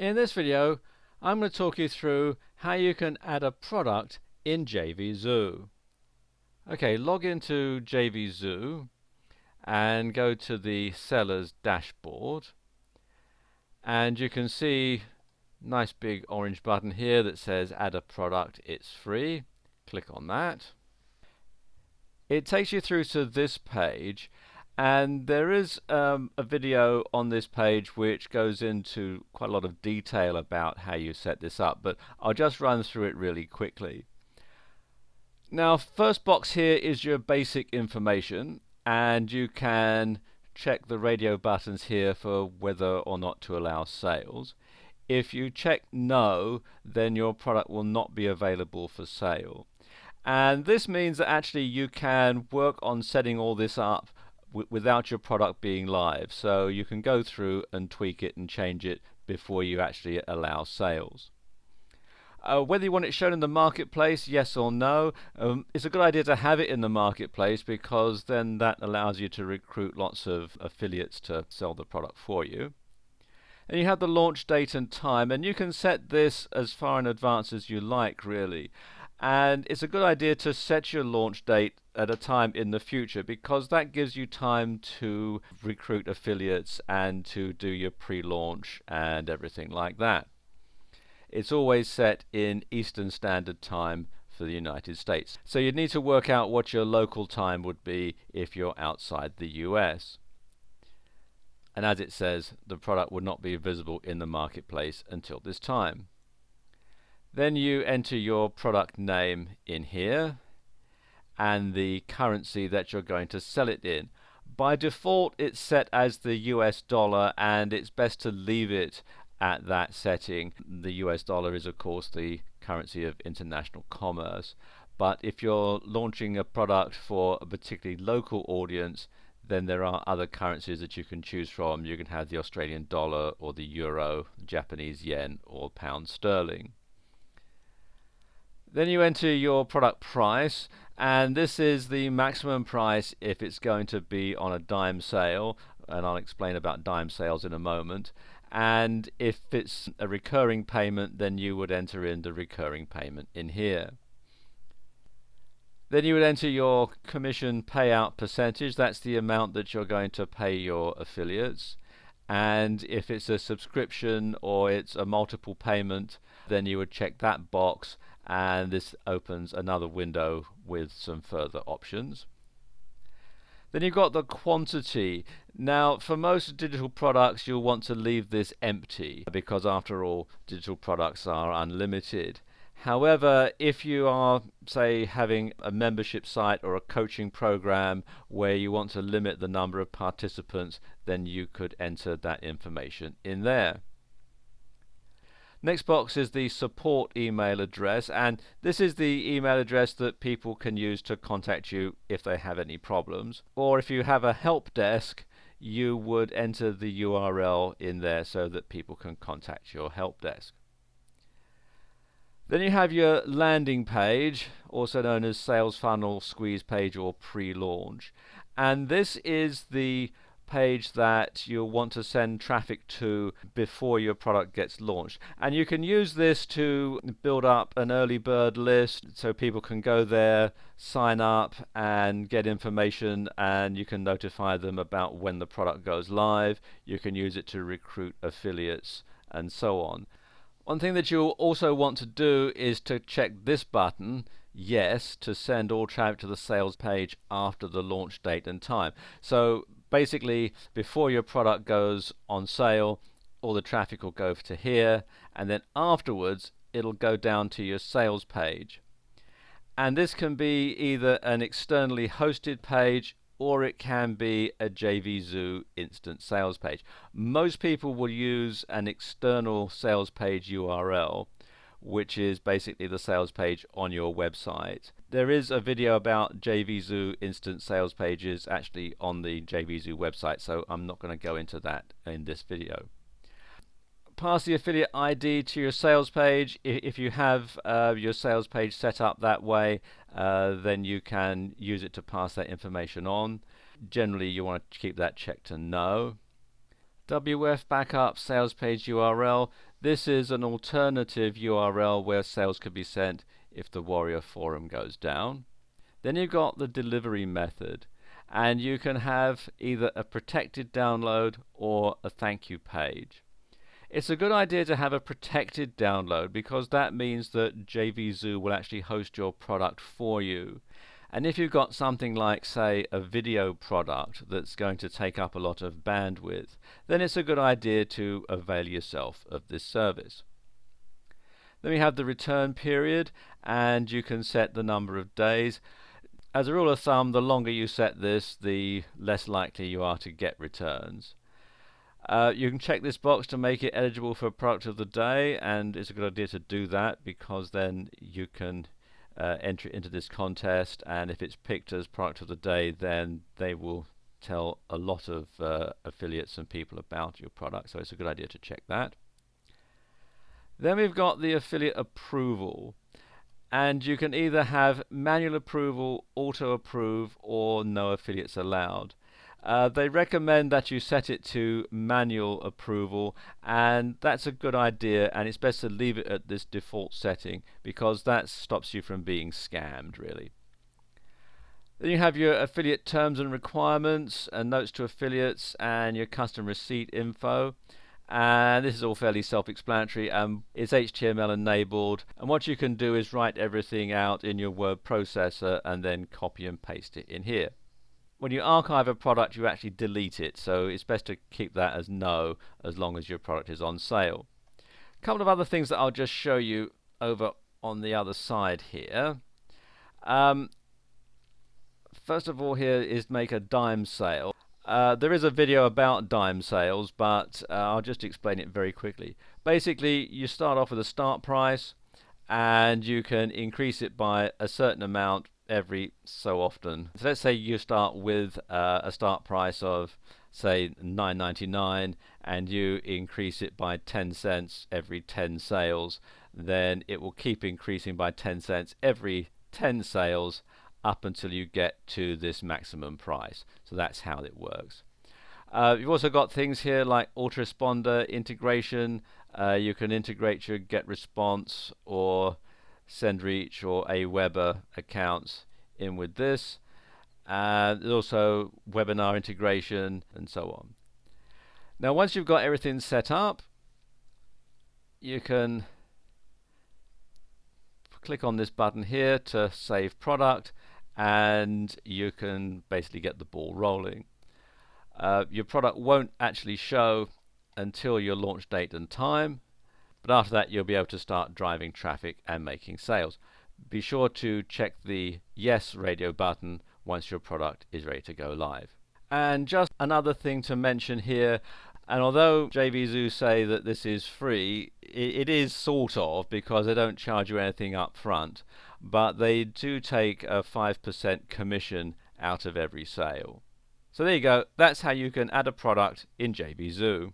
In this video I'm going to talk you through how you can add a product in JVZoo. Okay, log into JVZoo and go to the seller's dashboard. And you can see nice big orange button here that says add a product it's free. Click on that. It takes you through to this page and there is um, a video on this page which goes into quite a lot of detail about how you set this up, but I'll just run through it really quickly. Now, first box here is your basic information, and you can check the radio buttons here for whether or not to allow sales. If you check no, then your product will not be available for sale. And this means that actually you can work on setting all this up without your product being live. So you can go through and tweak it and change it before you actually allow sales. Uh, whether you want it shown in the marketplace, yes or no, um, it's a good idea to have it in the marketplace because then that allows you to recruit lots of affiliates to sell the product for you. And you have the launch date and time, and you can set this as far in advance as you like, really and it's a good idea to set your launch date at a time in the future because that gives you time to recruit affiliates and to do your pre-launch and everything like that. It's always set in Eastern Standard Time for the United States. So you'd need to work out what your local time would be if you're outside the US. And as it says, the product would not be visible in the marketplace until this time. Then you enter your product name in here and the currency that you're going to sell it in. By default it's set as the US dollar and it's best to leave it at that setting. The US dollar is of course the currency of international commerce but if you're launching a product for a particularly local audience then there are other currencies that you can choose from. You can have the Australian dollar or the euro, Japanese yen or pound sterling. Then you enter your product price and this is the maximum price if it's going to be on a dime sale and I'll explain about dime sales in a moment. And if it's a recurring payment then you would enter in the recurring payment in here. Then you would enter your commission payout percentage. That's the amount that you're going to pay your affiliates. And if it's a subscription or it's a multiple payment then you would check that box and this opens another window with some further options. Then you've got the quantity. Now, for most digital products, you'll want to leave this empty because, after all, digital products are unlimited. However, if you are, say, having a membership site or a coaching program where you want to limit the number of participants, then you could enter that information in there. Next box is the support email address and this is the email address that people can use to contact you if they have any problems or if you have a help desk you would enter the URL in there so that people can contact your help desk. Then you have your landing page, also known as sales funnel, squeeze page or pre-launch. And this is the page that you'll want to send traffic to before your product gets launched. And you can use this to build up an early bird list so people can go there, sign up and get information and you can notify them about when the product goes live. You can use it to recruit affiliates and so on. One thing that you'll also want to do is to check this button yes to send all traffic to the sales page after the launch date and time. So basically before your product goes on sale all the traffic will go to here and then afterwards it'll go down to your sales page and this can be either an externally hosted page or it can be a JVZoo instant sales page. Most people will use an external sales page URL which is basically the sales page on your website. There is a video about JVZoo instant sales pages actually on the JVZoo website, so I'm not going to go into that in this video. Pass the affiliate ID to your sales page. If you have uh, your sales page set up that way, uh, then you can use it to pass that information on. Generally, you want to keep that checked to no. WF backup sales page URL. This is an alternative URL where sales could be sent if the Warrior forum goes down. Then you've got the delivery method and you can have either a protected download or a thank you page. It's a good idea to have a protected download because that means that JVZoo will actually host your product for you. And if you've got something like, say, a video product that's going to take up a lot of bandwidth, then it's a good idea to avail yourself of this service. Then we have the return period, and you can set the number of days. As a rule of thumb, the longer you set this, the less likely you are to get returns. Uh, you can check this box to make it eligible for product of the day, and it's a good idea to do that because then you can uh, enter into this contest, and if it's picked as product of the day, then they will tell a lot of uh, affiliates and people about your product, so it's a good idea to check that. Then we've got the affiliate approval and you can either have manual approval, auto approve, or no affiliates allowed. Uh, they recommend that you set it to manual approval and that's a good idea and it's best to leave it at this default setting because that stops you from being scammed really. Then you have your affiliate terms and requirements and notes to affiliates and your custom receipt info and this is all fairly self-explanatory um, it's HTML enabled and what you can do is write everything out in your word processor and then copy and paste it in here when you archive a product you actually delete it. So it's best to keep that as no as long as your product is on sale. A couple of other things that I'll just show you over on the other side here. Um, first of all here is make a dime sale. Uh, there is a video about dime sales, but uh, I'll just explain it very quickly. Basically, you start off with a start price, and you can increase it by a certain amount every so often. So let's say you start with uh, a start price of say 9.99 and you increase it by 10 cents every 10 sales then it will keep increasing by 10 cents every 10 sales up until you get to this maximum price. So that's how it works. Uh, you've also got things here like autoresponder integration. Uh, you can integrate your GetResponse or SendReach or Aweber accounts in with this. Uh, there's also webinar integration and so on. Now once you've got everything set up, you can click on this button here to save product and you can basically get the ball rolling. Uh, your product won't actually show until your launch date and time, but after that you'll be able to start driving traffic and making sales. Be sure to check the yes radio button once your product is ready to go live. And just another thing to mention here, and although JVZoo say that this is free, it, it is sort of because they don't charge you anything up front but they do take a 5% commission out of every sale. So there you go, that's how you can add a product in JVZoo.